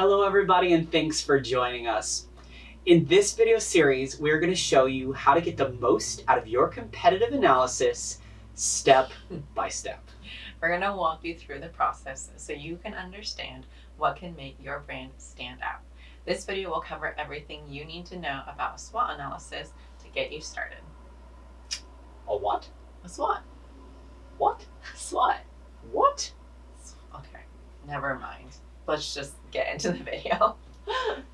Hello everybody and thanks for joining us. In this video series, we're going to show you how to get the most out of your competitive analysis step by step. We're going to walk you through the process so you can understand what can make your brand stand out. This video will cover everything you need to know about a SWOT analysis to get you started. A what? A SWOT. What? SWOT. What? Okay, never mind. Let's just get into the video.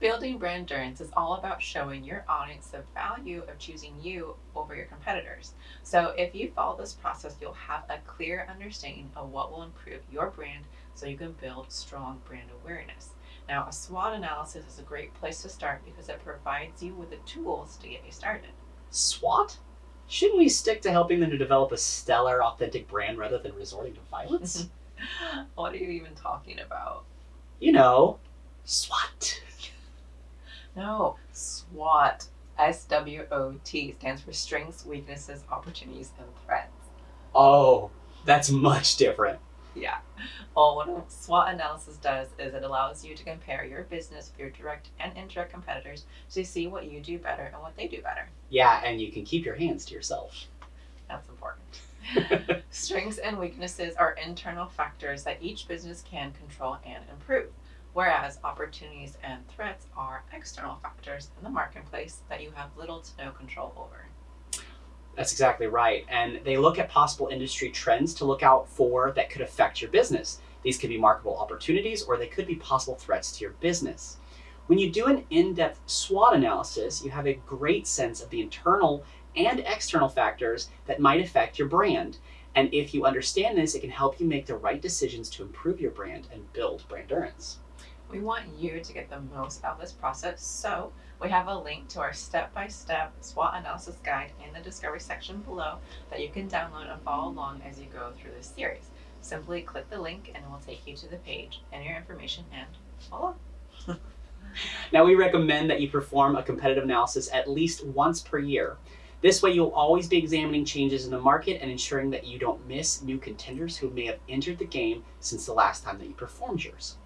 Building brand endurance is all about showing your audience the value of choosing you over your competitors. So if you follow this process, you'll have a clear understanding of what will improve your brand so you can build strong brand awareness. Now, a SWOT analysis is a great place to start because it provides you with the tools to get you started. SWOT? Shouldn't we stick to helping them to develop a stellar, authentic brand rather than resorting to violence? what are you even talking about? you know, SWAT. No, SWOT. S W O T stands for strengths, weaknesses, opportunities, and threats. Oh, that's much different. Yeah. Well, what SWOT analysis does is it allows you to compare your business with your direct and indirect competitors to see what you do better and what they do better. Yeah, and you can keep your hands to yourself. That's important. Strengths and weaknesses are internal factors that each business can control and improve, whereas opportunities and threats are external factors in the marketplace that you have little to no control over. That's exactly right. And they look at possible industry trends to look out for that could affect your business. These could be marketable opportunities or they could be possible threats to your business. When you do an in-depth SWOT analysis, you have a great sense of the internal and external factors that might affect your brand. And if you understand this, it can help you make the right decisions to improve your brand and build brand endurance. We want you to get the most out of this process, so we have a link to our step-by-step SWOT analysis guide in the discovery section below that you can download and follow along as you go through this series. Simply click the link and it will take you to the page and your information and voila. now we recommend that you perform a competitive analysis at least once per year. This way you'll always be examining changes in the market and ensuring that you don't miss new contenders who may have entered the game since the last time that you performed yours.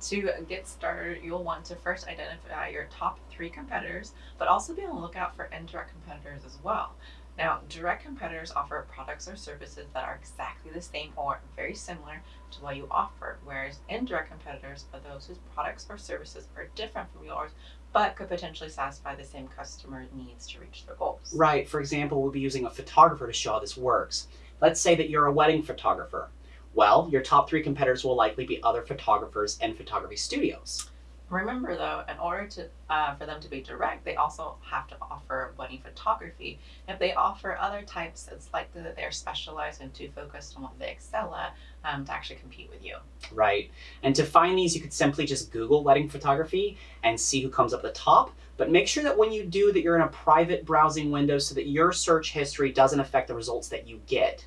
To get started, you'll want to first identify your top three competitors, but also be on the lookout for indirect competitors as well. Now, direct competitors offer products or services that are exactly the same or very similar to what you offer, whereas indirect competitors are those whose products or services are different from yours, but could potentially satisfy the same customer needs to reach their goals. Right. For example, we'll be using a photographer to show how this works. Let's say that you're a wedding photographer. Well, your top three competitors will likely be other photographers and photography studios. Remember though, in order to uh, for them to be direct, they also have to offer wedding photography. If they offer other types, it's likely that they're specialized and too focused on what they excel at um, to actually compete with you. Right. And to find these, you could simply just Google wedding photography and see who comes up the top. But make sure that when you do that you're in a private browsing window so that your search history doesn't affect the results that you get.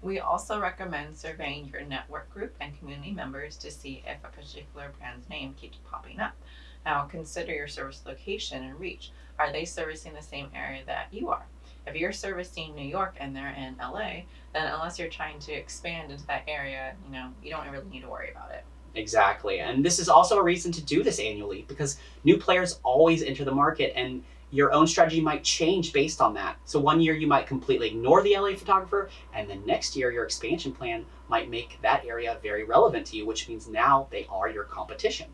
We also recommend surveying your network group and community members to see if a particular brand's name keeps popping up. Now consider your service location and reach. Are they servicing the same area that you are? If you're servicing New York and they're in LA, then unless you're trying to expand into that area, you know, you don't really need to worry about it. Exactly. And this is also a reason to do this annually because new players always enter the market and your own strategy might change based on that. So one year you might completely ignore the LA photographer, and the next year your expansion plan might make that area very relevant to you, which means now they are your competition.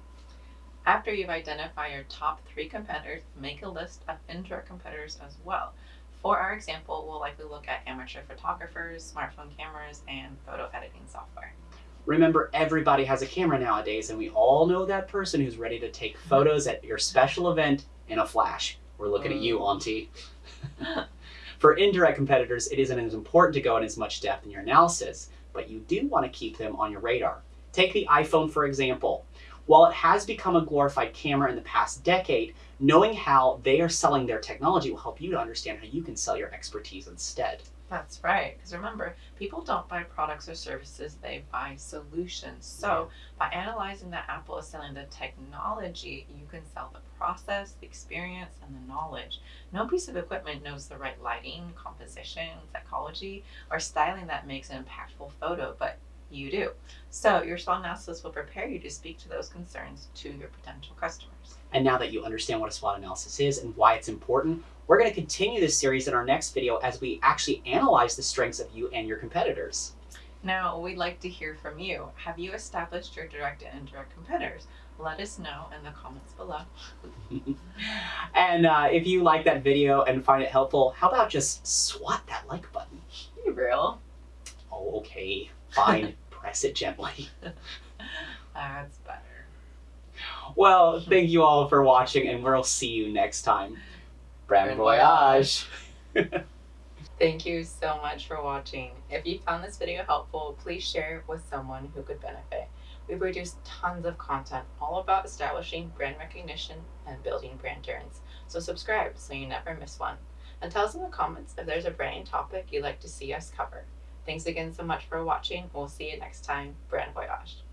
After you've identified your top three competitors, make a list of indirect competitors as well. For our example, we'll likely look at amateur photographers, smartphone cameras, and photo editing software. Remember, everybody has a camera nowadays, and we all know that person who's ready to take photos at your special event in a flash. We're looking mm. at you, mm. Auntie. For indirect competitors, it isn't as important to go in as much depth in your analysis, but you do want to keep them on your radar. Take the iPhone, for example. While it has become a glorified camera in the past decade, knowing how they are selling their technology will help you to understand how you can sell your expertise instead. That's right. Because remember, people don't buy products or services, they buy solutions. So, by analyzing that Apple is selling the technology, you can sell the process, the experience, and the knowledge. No piece of equipment knows the right lighting, composition, psychology, or styling that makes an impactful photo, but you do. So, your SWOT analysis will prepare you to speak to those concerns to your potential customers. And now that you understand what a SWOT analysis is and why it's important, we're going to continue this series in our next video as we actually analyze the strengths of you and your competitors. Now, we'd like to hear from you. Have you established your direct and indirect competitors? Let us know in the comments below. and uh, if you like that video and find it helpful, how about just swat that like button? Be real. Oh, okay. Fine. Press it gently. That's better. Well, thank you all for watching, and we'll see you next time. Brand voyage! Thank you so much for watching. If you found this video helpful, please share it with someone who could benefit. We produce tons of content all about establishing brand recognition and building brand endurance. So subscribe so you never miss one. And tell us in the comments if there's a branding topic you'd like to see us cover. Thanks again so much for watching. We'll see you next time. Brand Voyage.